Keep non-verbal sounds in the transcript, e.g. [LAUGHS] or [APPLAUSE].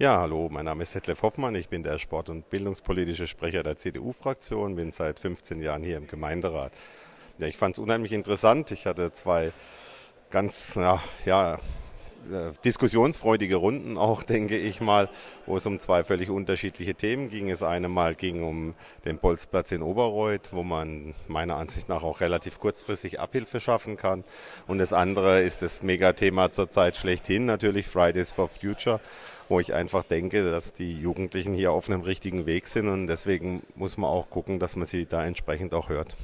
Ja, hallo, mein Name ist Detlef Hoffmann, ich bin der Sport- und Bildungspolitische Sprecher der CDU-Fraktion, bin seit 15 Jahren hier im Gemeinderat. Ja, ich fand es unheimlich interessant. Ich hatte zwei ganz ja, ja, diskussionsfreudige Runden auch, [LAUGHS] denke ich mal, wo es um zwei völlig unterschiedliche Themen ging. Es eine Mal ging um den Bolzplatz in Oberreuth, wo man meiner Ansicht nach auch relativ kurzfristig Abhilfe schaffen kann. Und das andere ist das Megathema zurzeit schlechthin, natürlich Fridays for Future, wo ich einfach denke, dass die Jugendlichen hier auf einem richtigen Weg sind und deswegen muss man auch gucken, dass man sie da entsprechend auch hört.